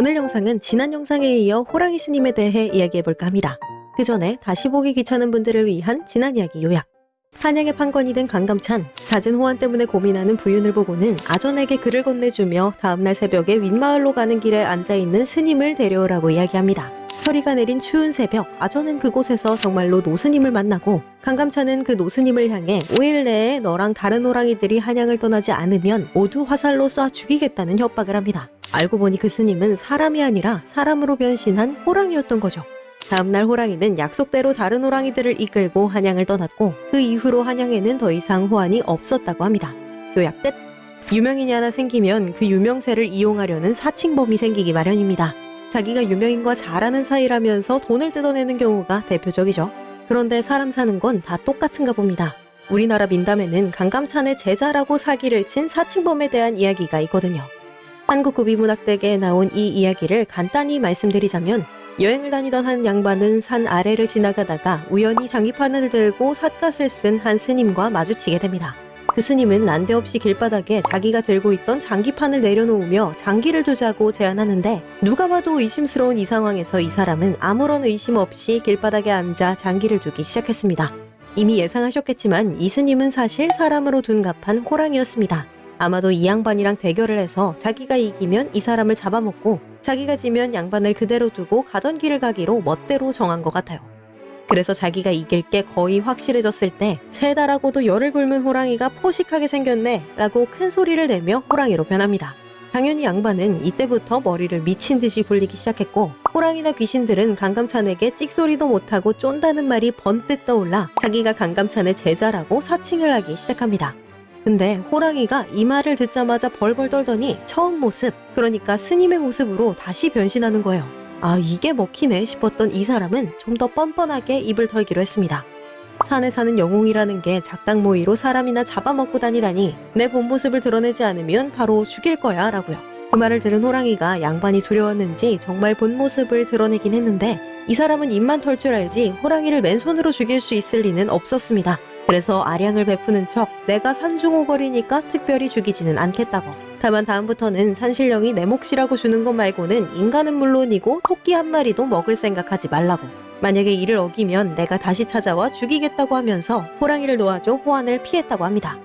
오늘 영상은 지난 영상에 이어 호랑이 스님에 대해 이야기해볼까 합니다. 그 전에 다시 보기 귀찮은 분들을 위한 지난 이야기 요약. 한양의 판관이 된 강감찬, 잦은 호환 때문에 고민하는 부윤을 보고는 아전에게 글을 건네주며 다음날 새벽에 윗마을로 가는 길에 앉아있는 스님을 데려오라고 이야기합니다. 서리가 내린 추운 새벽, 아전은 그곳에서 정말로 노스님을 만나고 강감찬은 그 노스님을 향해 5일 내에 너랑 다른 호랑이들이 한양을 떠나지 않으면 모두 화살로 쏴 죽이겠다는 협박을 합니다. 알고 보니 그 스님은 사람이 아니라 사람으로 변신한 호랑이였던 거죠. 다음날 호랑이는 약속대로 다른 호랑이들을 이끌고 한양을 떠났고 그 이후로 한양에는 더 이상 호환이 없었다고 합니다. 요약 끝! 유명인이 하나 생기면 그 유명세를 이용하려는 사칭범이 생기기 마련입니다. 자기가 유명인과 잘 아는 사이라면서 돈을 뜯어내는 경우가 대표적이죠. 그런데 사람 사는 건 다 똑같은가 봅니다. 우리나라 민담에는 강감찬의 제자라고 사기를 친 사칭범에 대한 이야기가 있거든요. 한국구비문학대계에 나온 이 이야기를 간단히 말씀드리자면 여행을 다니던 한 양반은 산 아래를 지나가다가 우연히 장기판을 들고 삿갓을 쓴 한 스님과 마주치게 됩니다. 그 스님은 난데없이 길바닥에 자기가 들고 있던 장기판을 내려놓으며 장기를 두자고 제안하는데 누가 봐도 의심스러운 이 상황에서 이 사람은 아무런 의심 없이 길바닥에 앉아 장기를 두기 시작했습니다. 이미 예상하셨겠지만 이 스님은 사실 사람으로 둔갑한 호랑이였습니다. 아마도 이 양반이랑 대결을 해서 자기가 이기면 이 사람을 잡아먹고 자기가 지면 양반을 그대로 두고 가던 길을 가기로 멋대로 정한 것 같아요. 그래서 자기가 이길 게 거의 확실해졌을 때 세다라고도 열을 굶은 호랑이가 포식하게 생겼네 라고 큰 소리를 내며 호랑이로 변합니다. 당연히 양반은 이때부터 머리를 미친 듯이 굴리기 시작했고 호랑이나 귀신들은 강감찬에게 찍소리도 못하고 쫀다는 말이 번뜩 떠올라 자기가 강감찬의 제자라고 사칭을 하기 시작합니다. 근데 호랑이가 이 말을 듣자마자 벌벌 떨더니 처음 모습, 그러니까 스님의 모습으로 다시 변신하는 거예요. 아, 이게 먹히네 싶었던 이 사람은 좀 더 뻔뻔하게 입을 털기로 했습니다. 산에 사는 영웅이라는 게 작당 모이로 사람이나 잡아먹고 다니다니 내 본 모습을 드러내지 않으면 바로 죽일 거야 라고요. 그 말을 들은 호랑이가 양반이 두려웠는지 정말 본 모습을 드러내긴 했는데 이 사람은 입만 털 줄 알지 호랑이를 맨손으로 죽일 수 있을 리는 없었습니다. 그래서 아량을 베푸는 척 내가 산중호거리니까 특별히 죽이지는 않겠다고. 다만 다음부터는 산신령이 내 몫이라고 주는 것 말고는 인간은 물론이고 토끼 한 마리도 먹을 생각하지 말라고. 만약에 이를 어기면 내가 다시 찾아와 죽이겠다고 하면서 호랑이를 놓아줘 호환을 피했다고 합니다.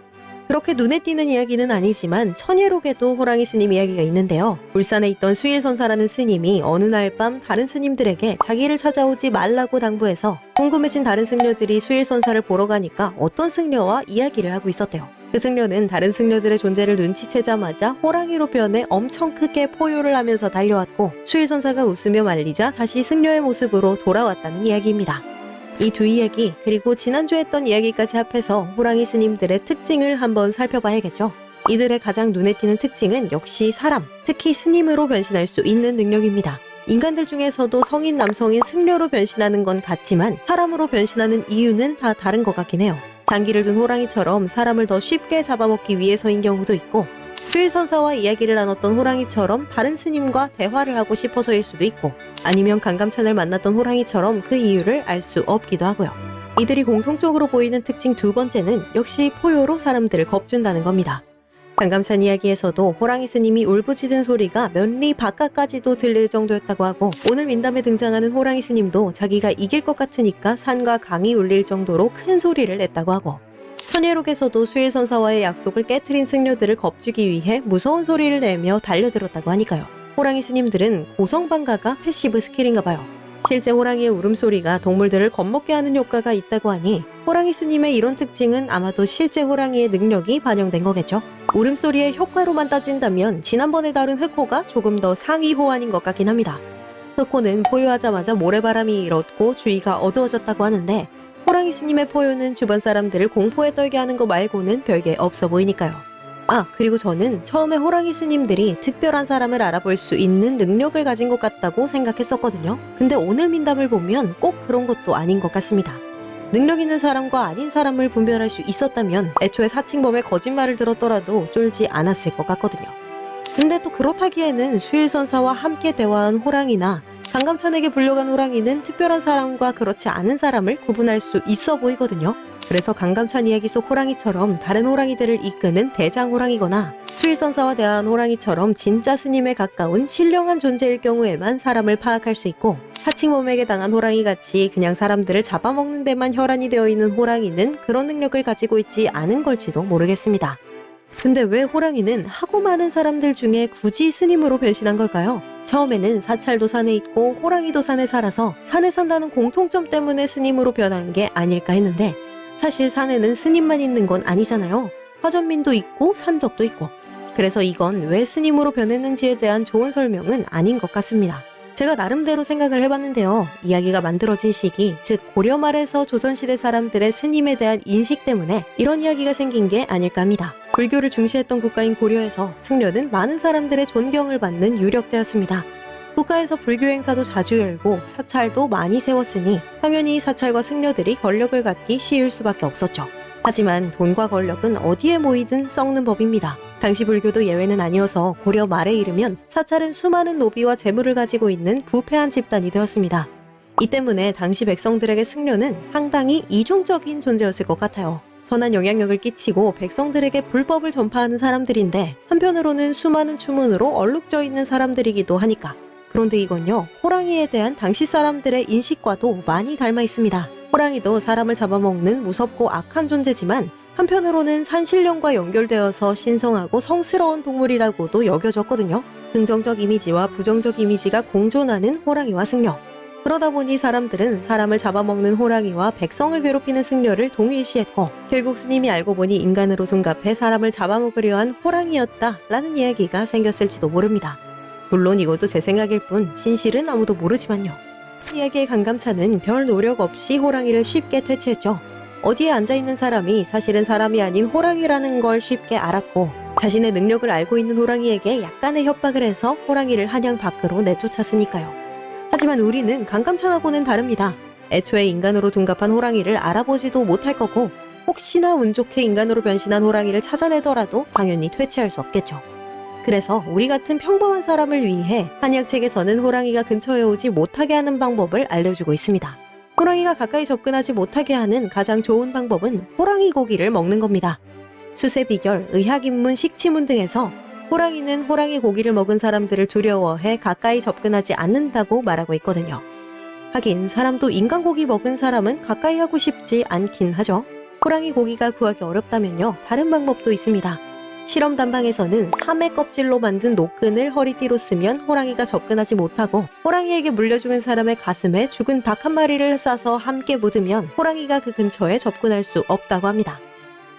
그렇게 눈에 띄는 이야기는 아니지만 천예록에도 호랑이 스님 이야기가 있는데요. 울산에 있던 수일선사라는 스님이 어느 날 밤 다른 스님들에게 자기를 찾아오지 말라고 당부해서 궁금해진 다른 승려들이 수일선사를 보러 가니까 어떤 승려와 이야기를 하고 있었대요. 그 승려는 다른 승려들의 존재를 눈치채자마자 호랑이로 변해 엄청 크게 포효를 하면서 달려왔고 수일선사가 웃으며 말리자 다시 승려의 모습으로 돌아왔다는 이야기입니다. 이 두 이야기 그리고 지난주에 했던 이야기까지 합해서 호랑이 스님들의 특징을 한번 살펴봐야겠죠. 이들의 가장 눈에 띄는 특징은 역시 사람, 특히 스님으로 변신할 수 있는 능력입니다. 인간들 중에서도 성인 남성인 승려로 변신하는 건 같지만 사람으로 변신하는 이유는 다 다른 것 같긴 해요. 장기를 둔 호랑이처럼 사람을 더 쉽게 잡아먹기 위해서인 경우도 있고 수일선사와 이야기를 나눴던 호랑이처럼 다른 스님과 대화를 하고 싶어서일 수도 있고 아니면 강감찬을 만났던 호랑이처럼 그 이유를 알 수 없기도 하고요. 이들이 공통적으로 보이는 특징 두 번째는 역시 포효로 사람들을 겁준다는 겁니다. 강감찬 이야기에서도 호랑이 스님이 울부짖은 소리가 몇리 바깥까지도 들릴 정도였다고 하고 오늘 민담에 등장하는 호랑이 스님도 자기가 이길 것 같으니까 산과 강이 울릴 정도로 큰 소리를 냈다고 하고 천예록에서도 수일선사와의 약속을 깨트린 승려들을 겁주기 위해 무서운 소리를 내며 달려들었다고 하니까요. 호랑이 스님들은 고성방가가 passive skill인가 봐요. 실제 호랑이의 울음소리가 동물들을 겁먹게 하는 효과가 있다고 하니 호랑이 스님의 이런 특징은 아마도 실제 호랑이의 능력이 반영된 거겠죠. 울음소리의 효과로만 따진다면 지난번에 다룬 흑호가 조금 더 상위 호환인 것 같긴 합니다. 흑호는 포효하자마자 모래바람이 일었고 주위가 어두워졌다고 하는데 호랑이 스님의 포효는 주변 사람들을 공포에 떨게 하는 거 말고는 별게 없어 보이니까요. 아, 그리고 저는 처음에 호랑이 스님들이 특별한 사람을 알아볼 수 있는 능력을 가진 것 같다고 생각했었거든요. 근데 오늘 민담을 보면 꼭 그런 것도 아닌 것 같습니다. 능력 있는 사람과 아닌 사람을 분별할 수 있었다면 애초에 사칭범의 거짓말을 들었더라도 쫄지 않았을 것 같거든요. 근데 또 그렇다기에는 수일선사와 함께 대화한 호랑이나 강감찬에게 불려간 호랑이는 특별한 사람과 그렇지 않은 사람을 구분할 수 있어 보이거든요. 그래서 강감찬 이야기 속 호랑이처럼 다른 호랑이들을 이끄는 대장 호랑이거나 수일선사와 대한 호랑이처럼 진짜 스님에 가까운 신령한 존재일 경우에만 사람을 파악할 수 있고 사칭범에게 당한 호랑이 같이 그냥 사람들을 잡아먹는 데만 혈안이 되어 있는 호랑이는 그런 능력을 가지고 있지 않은 걸지도 모르겠습니다. 근데 왜 호랑이는 하고 많은 사람들 중에 굳이 스님으로 변신한 걸까요? 처음에는 사찰도 산에 있고 호랑이도 산에 살아서 산에 산다는 공통점 때문에 스님으로 변한 게 아닐까 했는데 사실 산에는 스님만 있는 건 아니잖아요. 화전민도 있고 산적도 있고. 그래서 이건 왜 스님으로 변했는지에 대한 좋은 설명은 아닌 것 같습니다. 제가 나름대로 생각을 해봤는데요. 이야기가 만들어진 시기, 즉 고려 말에서 조선시대 사람들의 스님에 대한 인식 때문에 이런 이야기가 생긴 게 아닐까 합니다. 불교를 중시했던 국가인 고려에서 승려는 많은 사람들의 존경을 받는 유력자였습니다. 국가에서 불교 행사도 자주 열고 사찰도 많이 세웠으니 당연히 사찰과 승려들이 권력을 갖기 쉬울 수밖에 없었죠. 하지만 돈과 권력은 어디에 모이든 썩는 법입니다. 당시 불교도 예외는 아니어서 고려 말에 이르면 사찰은 수많은 노비와 재물을 가지고 있는 부패한 집단이 되었습니다. 이 때문에 당시 백성들에게 승려는 상당히 이중적인 존재였을 것 같아요. 선한 영향력을 끼치고 백성들에게 불법을 전파하는 사람들인데 한편으로는 수많은 추문으로 얼룩져 있는 사람들이기도 하니까. 그런데 이건요, 호랑이에 대한 당시 사람들의 인식과도 많이 닮아 있습니다. 호랑이도 사람을 잡아먹는 무섭고 악한 존재지만 한편으로는 산신령과 연결되어서 신성하고 성스러운 동물이라고도 여겨졌거든요. 긍정적 이미지와 부정적 이미지가 공존하는 호랑이와 승려. 그러다 보니 사람들은 사람을 잡아먹는 호랑이와 백성을 괴롭히는 승려를 동일시했고 결국 스님이 알고 보니 인간으로 둔갑해 사람을 잡아먹으려 한 호랑이였다라는 이야기가 생겼을지도 모릅니다. 물론 이것도 제 생각일 뿐 진실은 아무도 모르지만요. 이야기의 강감차는 별 노력 없이 호랑이를 쉽게 퇴치했죠. 어디에 앉아있는 사람이 사실은 사람이 아닌 호랑이라는 걸 쉽게 알았고 자신의 능력을 알고 있는 호랑이에게 약간의 협박을 해서 호랑이를 한양 밖으로 내쫓았으니까요. 하지만 우리는 강감찬하고는 다릅니다. 애초에 인간으로 둔갑한 호랑이를 알아보지도 못할 거고 혹시나 운 좋게 인간으로 변신한 호랑이를 찾아내더라도 당연히 퇴치할 수 없겠죠. 그래서 우리 같은 평범한 사람을 위해 한약 책에서는 호랑이가 근처에 오지 못하게 하는 방법을 알려주고 있습니다. 호랑이가 가까이 접근하지 못하게 하는 가장 좋은 방법은 호랑이 고기를 먹는 겁니다. 수세 비결, 의학 입문, 식치문 등에서 호랑이는 호랑이 고기를 먹은 사람들을 두려워해 가까이 접근하지 않는다고 말하고 있거든요. 하긴 사람도 인간 고기 먹은 사람은 가까이 하고 싶지 않긴 하죠. 호랑이 고기가 구하기 어렵다면요. 다른 방법도 있습니다. 실험 단방에서는 삼의 껍질로 만든 노끈을 허리띠로 쓰면 호랑이가 접근하지 못하고 호랑이에게 물려 죽은 사람의 가슴에 죽은 닭 한 마리를 싸서 함께 묻으면 호랑이가 그 근처에 접근할 수 없다고 합니다.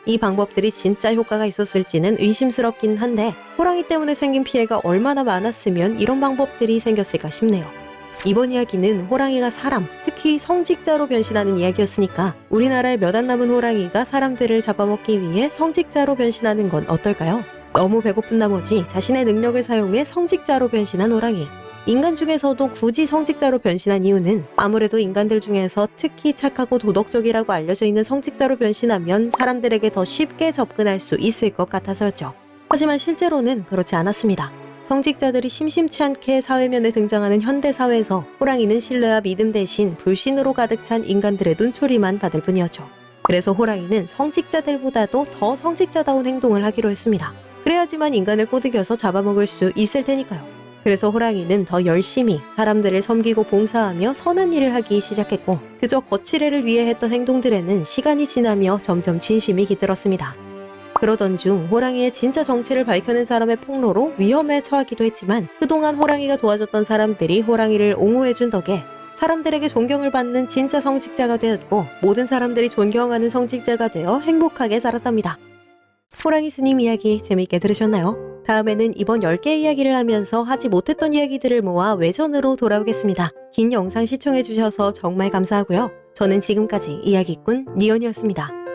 이 방법들이 진짜 효과가 있었을지는 의심스럽긴 한데 호랑이 때문에 생긴 피해가 얼마나 많았으면 이런 방법들이 생겼을까 싶네요. 이번 이야기는 호랑이가 사람, 특히 성직자로 변신하는 이야기였으니까 우리나라에 몇안 남은 호랑이가 사람들을 잡아먹기 위해 성직자로 변신하는 건 어떨까요? 너무 배고픈 나머지 자신의 능력을 사용해 성직자로 변신한 호랑이. 인간 중에서도 굳이 성직자로 변신한 이유는 아무래도 인간들 중에서 특히 착하고 도덕적이라고 알려져 있는 성직자로 변신하면 사람들에게 더 쉽게 접근할 수 있을 것 같아서였죠. 하지만 실제로는 그렇지 않았습니다. 성직자들이 심심치 않게 사회면에 등장하는 현대 사회에서 호랑이는 신뢰와 믿음 대신 불신으로 가득 찬 인간들의 눈초리만 받을 뿐이었죠. 그래서 호랑이는 성직자들보다도 더 성직자다운 행동을 하기로 했습니다. 그래야지만 인간을 꼬드겨서 잡아먹을 수 있을 테니까요. 그래서 호랑이는 더 열심히 사람들을 섬기고 봉사하며 선한 일을 하기 시작했고 그저 거칠애를 위해 했던 행동들에는 시간이 지나며 점점 진심이 깃들었습니다. 그러던 중 호랑이의 진짜 정체를 밝혀낸 사람의 폭로로 위험에 처하기도 했지만 그동안 호랑이가 도와줬던 사람들이 호랑이를 옹호해준 덕에 사람들에게 존경을 받는 진짜 성직자가 되었고 모든 사람들이 존경하는 성직자가 되어 행복하게 살았답니다. 호랑이 스님 이야기 재밌게 들으셨나요? 다음에는 이번 10개 이야기를 하면서 하지 못했던 이야기들을 모아 외전으로 돌아오겠습니다. 긴 영상 시청해주셔서 정말 감사하고요. 저는 지금까지 이야기꾼 니언이었습니다.